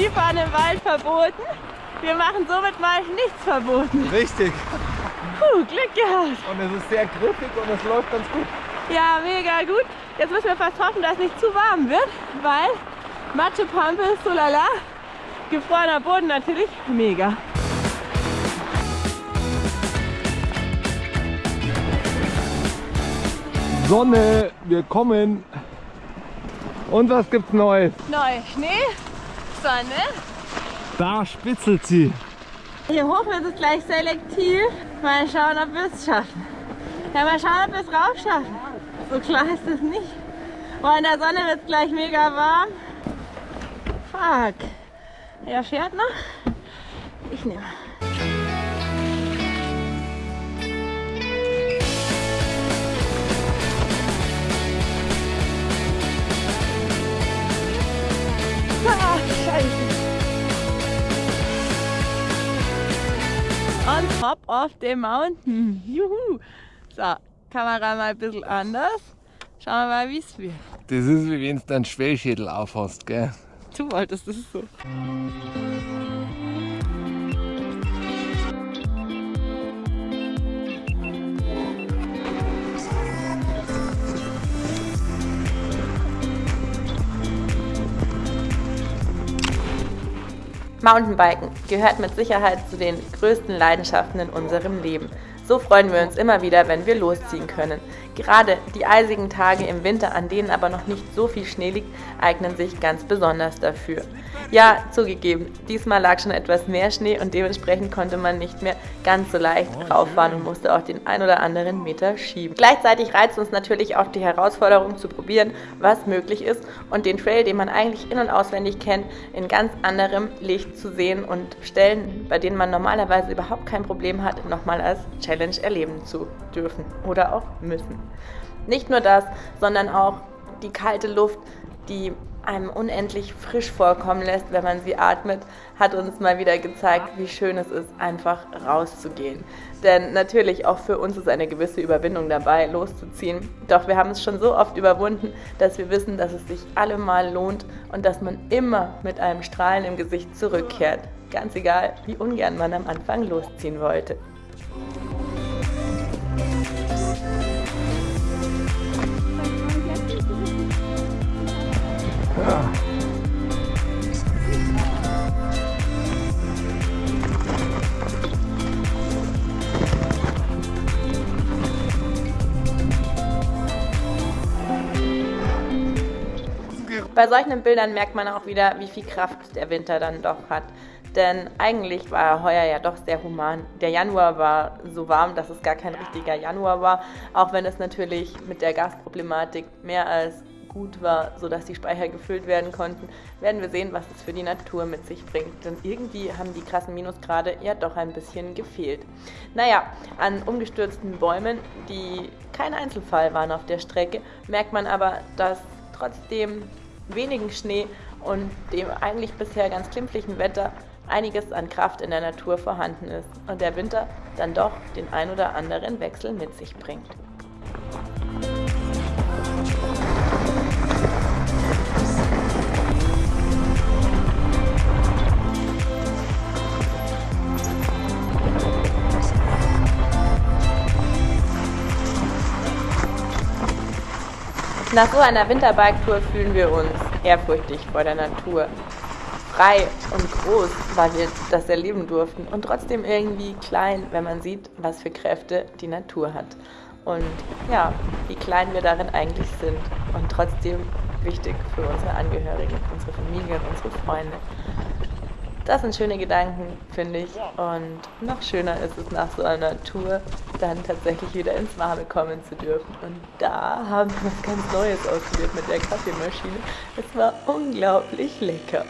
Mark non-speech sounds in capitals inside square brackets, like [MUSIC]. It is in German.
Skifahren im Wald verboten. Wir machen somit mal nichts verboten. Richtig. Puh, Glück gehabt. Und es ist sehr griffig und es läuft ganz gut. Ja, mega gut. Jetzt müssen wir fast hoffen, dass es nicht zu warm wird, weil Matschepampe, so lala, gefrorener Boden natürlich, mega. Sonne, wir kommen. Und was gibt's Neues? Neu Schnee, Sonne. Da spitzelt sie. Hier hoch wird es gleich selektiv. Mal schauen, ob wir es schaffen. Ja, mal schauen, ob wir es rauf schaffen. So klar ist es nicht. Boah, in der Sonne wird es gleich mega warm. Fuck. Er fährt noch. Ich nehme. On top of the mountain. [LAUGHS] Juhu. So, Kamera mal ein bisschen anders. Schauen wir mal, wie es wird. Das ist wie wenn du deinen Schwellschädel aufhast, gell? Du wolltest es so. Mountainbiken gehört mit Sicherheit zu den größten Leidenschaften in unserem Leben. So freuen wir uns immer wieder, wenn wir losziehen können. Gerade die eisigen Tage im Winter, an denen aber noch nicht so viel Schnee liegt, eignen sich ganz besonders dafür. Ja, zugegeben, diesmal lag schon etwas mehr Schnee und dementsprechend konnte man nicht mehr ganz so leicht rauffahren und musste auch den ein oder anderen Meter schieben. Gleichzeitig reizt uns natürlich auch die Herausforderung zu probieren, was möglich ist und den Trail, den man eigentlich in- und auswendig kennt, in ganz anderem Licht zu sehen und Stellen, bei denen man normalerweise überhaupt kein Problem hat, nochmal als Challenge erleben zu dürfen oder auch müssen. Nicht nur das, sondern auch die kalte Luft, die einem unendlich frisch vorkommen lässt, wenn man sie atmet, hat uns mal wieder gezeigt, wie schön es ist, einfach rauszugehen. Denn natürlich auch für uns ist eine gewisse Überwindung dabei, loszuziehen. Doch wir haben es schon so oft überwunden, dass wir wissen, dass es sich allemal lohnt und dass man immer mit einem Strahlen im Gesicht zurückkehrt. Ganz egal, wie ungern man am Anfang losziehen wollte. Bei solchen Bildern merkt man auch wieder, wie viel Kraft der Winter dann doch hat. Denn eigentlich war er heuer ja doch sehr human. Der Januar war so warm, dass es gar kein richtiger Januar war, auch wenn es natürlich mit der Gasproblematik mehr als gut war, sodass die Speicher gefüllt werden konnten, werden wir sehen, was es für die Natur mit sich bringt. Denn irgendwie haben die krassen Minusgrade ja doch ein bisschen gefehlt. Naja, an umgestürzten Bäumen, die kein Einzelfall waren auf der Strecke, merkt man aber, dass trotzdem wenigen Schnee und dem eigentlich bisher ganz klimpflichen Wetter einiges an Kraft in der Natur vorhanden ist und der Winter dann doch den ein oder anderen Wechsel mit sich bringt. Nach so einer Winterbike-Tour fühlen wir uns ehrfurchtig vor der Natur. Frei und groß, weil wir das erleben durften und trotzdem irgendwie klein, wenn man sieht, was für Kräfte die Natur hat. Und ja, wie klein wir darin eigentlich sind und trotzdem wichtig für unsere Angehörigen, unsere Familie und unsere Freunde. Das sind schöne Gedanken, finde ich. Und noch schöner ist es nach so einer Tour, dann tatsächlich wieder ins Warme kommen zu dürfen. Und da haben wir was ganz Neues ausprobiert mit der Kaffeemaschine. Es war unglaublich lecker.